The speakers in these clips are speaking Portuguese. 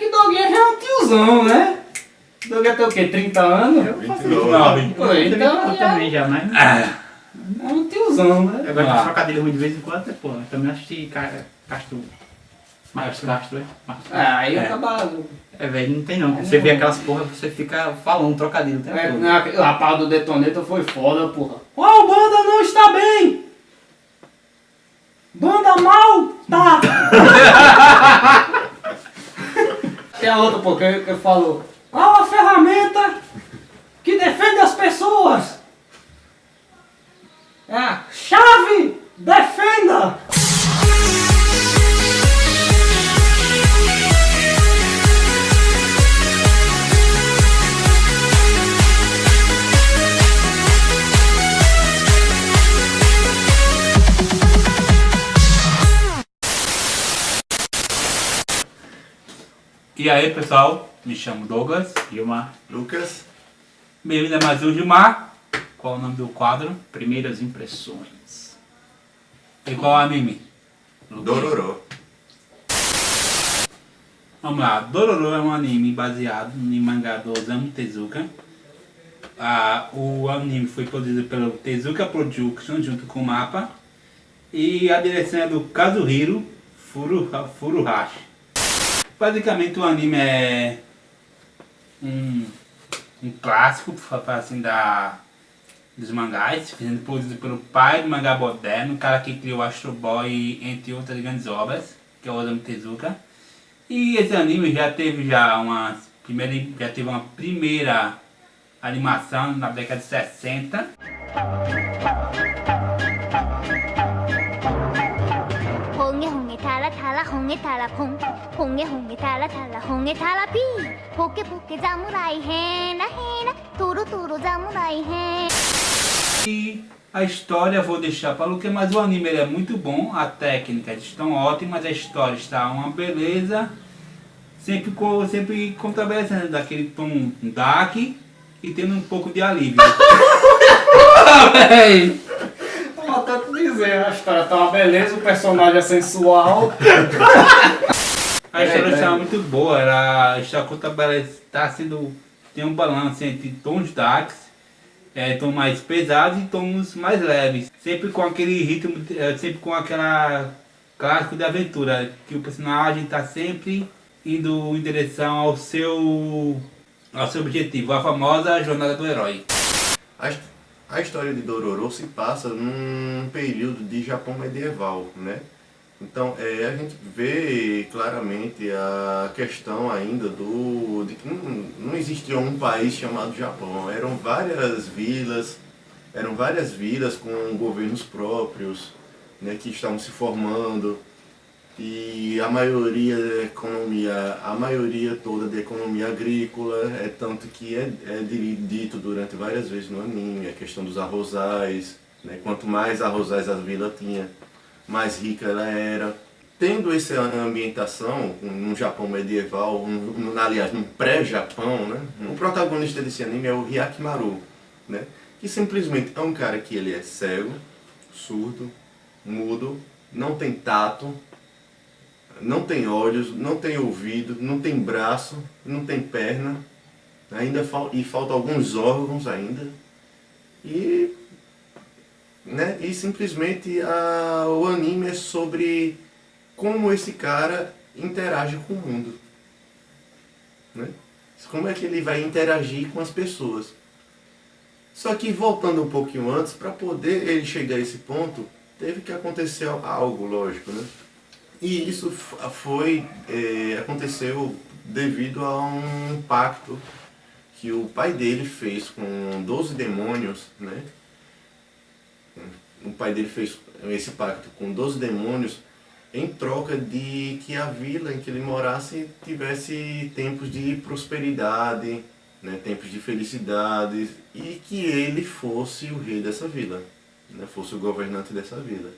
que Doguinha já é um tiozão, né? Doguinha tem o quê? 30 anos? Eu faço 29. isso. Pô, Eu então também- já- também já, mas... É um tiozão, né? Eu gosto de Ah. trocadilho ruim de vez em quando, é, pô. Eu também assisti Ca- Castro. Marcos Castro, é? Marcos É, aí É. acaba... É, velho, não tem não. Você vê aquelas porra, você fica falando trocadilho o tempo É, o rapaz do detonator foi foda, porra. Ó, o banda não está bem! Banda mal tá! A outra, pô, que, que falou. Qual a ferramenta que defende as pessoas? É a chave defenda! E aí pessoal, me chamo Douglas. Gilmar, Lucas, Bem-vindo a mais um Gilmar. Qual o nome do quadro? primeiras impressões. E qual o anime? Dororó. Vamos lá, Dororo é um anime baseado no mangá do Osamu Tezuka. Ah, o anime foi produzido pelo Tezuka Production junto com o Mapa. E a direção é do Kazuhiro Furuha- Furuhashi. Basicamente o anime é um, um clássico assim, da, dos mangás, sendo produzido pelo pai do mangá moderno, o cara que criou Astro Boy, entre outras grandes obras, que é o Osamu Tezuka. E esse anime já teve já uma primeira, já teve uma primeira animação na década de 60. 달아 달아 홍해 달아 퐁 홍해 홍해 달아 달아 홍해 달아 비 포케 포케 자무라이 해나 해나 도로 도로 자무라이 해 E a história vou deixar para o que, mas o anime ele é muito bom, a técnica estão ótimas, a história está uma beleza, sempre com sempre contrabalançando daquele tom dark e tendo um pouco de alívio. Tanto dizer, a história tá uma beleza, o personagem é sensual. A história É, está é. muito boa, ela está está sendo tem um balanço entre tons darks, é, tons mais pesados e tons mais leves, sempre com aquele ritmo, é, sempre com aquela clássico de aventura, que o personagem está sempre indo em direção ao seu ao seu objetivo, a famosa jornada do herói. A, a história de Dororo se passa num período de Japão medieval, né? Então é, a gente vê claramente a questão ainda do de que não, não existia um país chamado Japão, eram várias vilas, eram várias vilas com governos próprios, né, que estavam se formando e a maioria da economia, a maioria toda da economia agrícola, é tanto que é, é di- dito durante várias vezes no anime, a questão dos arrozais, né? quanto mais arrozais a vila tinha, mais rica ela era. Tendo essa ambientação, no Japão medieval, um, um, aliás, no pré-Japão, né? o protagonista desse anime é o Hyakimaru, né? que simplesmente é um cara que ele é cego, surdo, mudo, não tem tato, não tem olhos, não tem ouvido, não tem braço, não tem perna, ainda fal e falta alguns órgãos ainda. E, né, e simplesmente a, o anime é sobre como esse cara interage com o mundo. Né? Como é que ele vai interagir com as pessoas. Só que voltando um pouquinho antes, para poder ele chegar a esse ponto, teve que acontecer algo, lógico, né? E isso foi, é, aconteceu devido a um pacto que o pai dele fez com 12 demônios, né? O pai dele fez esse pacto com 12 demônios em troca de que a vila em que ele morasse tivesse tempos de prosperidade, né? tempos de felicidade e que ele fosse o rei dessa vila, né? fosse o governante dessa vila.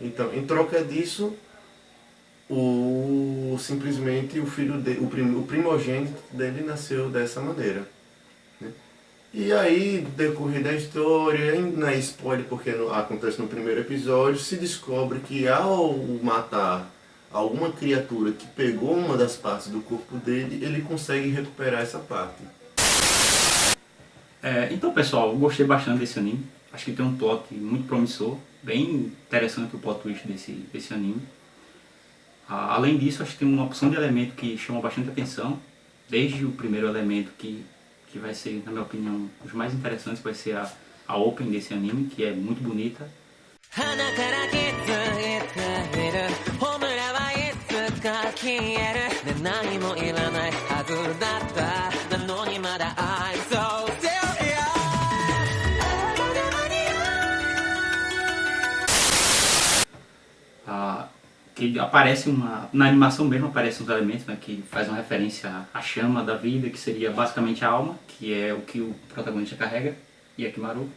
Então, em troca disso, o simplesmente o filho de, o, prim, o primogênito dele nasceu dessa maneira. né? E aí, decorrer da história, não é spoiler porque acontece no primeiro episódio, se descobre que ao matar alguma criatura que pegou uma das partes do corpo dele, ele consegue recuperar essa parte. É, então pessoal, gostei bastante desse anime. Acho que tem um plot muito promissor, bem interessante o plot twist desse, desse anime. Além disso, acho que tem uma opção de elemento que chama bastante atenção, desde o primeiro elemento que, que vai ser, na minha opinião, os mais interessantes, vai ser a, a open desse anime, que é muito bonita. Que aparece uma, na animação mesmo aparecem os elementos né, que faz uma referência à chama da vida, que seria basicamente a alma, que é o que o protagonista carrega, e Yakimaru.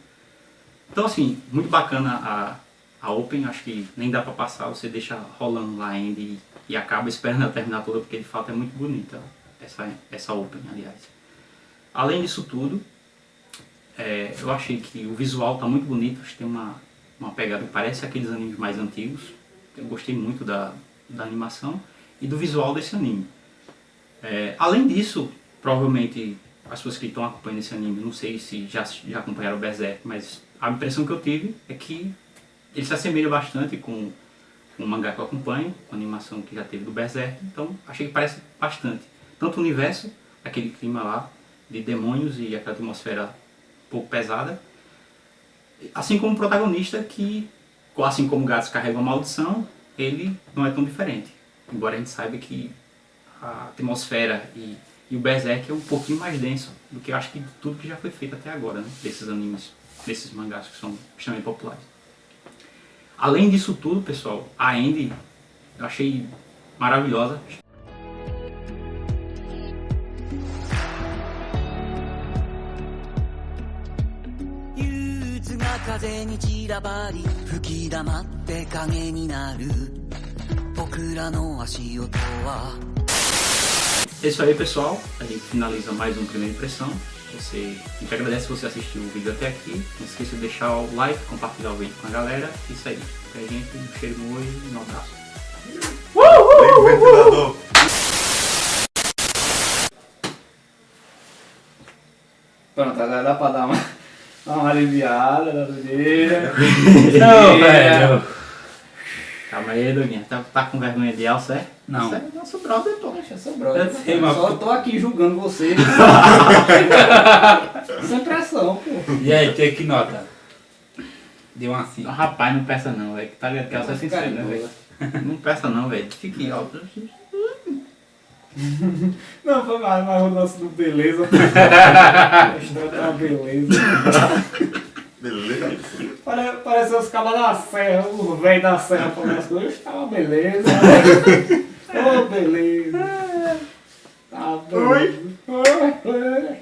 Então assim, muito bacana a, a Open, acho que nem dá pra passar, você deixa rolando lá ainda e, e acaba esperando ela terminar toda, porque de fato é muito bonita essa, essa Open, aliás. Além disso tudo, é, eu achei que o visual tá muito bonito, acho que tem uma, uma pegada que parece aqueles animes mais antigos. Eu gostei muito da, da animação e do visual desse anime. É, além disso, provavelmente as pessoas que estão acompanhando esse anime, não sei se já, já acompanharam o Berserk, mas a impressão que eu tive é que ele se assemelha bastante com, o mangá que eu acompanho, com a animação que já teve do Berserk, então achei que parece bastante. Tanto o universo, aquele clima lá de demônios e aquela atmosfera um pouco pesada, assim como o protagonista que, assim como Gatos carrega uma maldição, ele não é tão diferente. Embora a gente saiba que a atmosfera e, e o Berserk é um pouquinho mais denso do que eu acho que tudo que já foi feito até agora, né? desses animes, desses mangás que são extremamente populares. Além disso tudo, pessoal, a Andy eu achei maravilhosa. 風に散らばり吹き溜まって影になる僕らの足音は É isso aí, pessoal. A gente finaliza mais um Primeira Impressão. Você, a gente agradece se você assistiu o vídeo até aqui. Não esqueça de deixar o like, compartilhar o vídeo com a galera. Isso aí. Pra gente, um cheiro no olho e um abraço. Liga o ventilador. Pronto, agora dá pra dar uma, dar uma aliviada na sujeira. Não, velho. Calma aí, Doguinha. Tá, tá com vergonha de Elsa, é? Não. Isso é nosso brother, pô. Poxa, seu brother. Eu sei, mas- Só tô aqui julgando você. Sem pressão, pô. E aí, tem que nota? Deu uma assim. Rapaz, não peça não, velho. Tá ligado que Elsa é sincero, né, velho? Não peça não, velho. Fique alto. Não, foi mais, mas o nosso do beleza. A história tá uma beleza. Beleza? Pare- Parece os cabas da serra, os velhos da serra falando as coisas. Tá uma beleza. Ô, beleza. Tá beleza. Oi.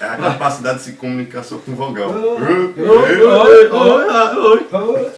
É a capacidade de se comunicar só com vogal. Oi. Oi, oi, oi, oi. Oi.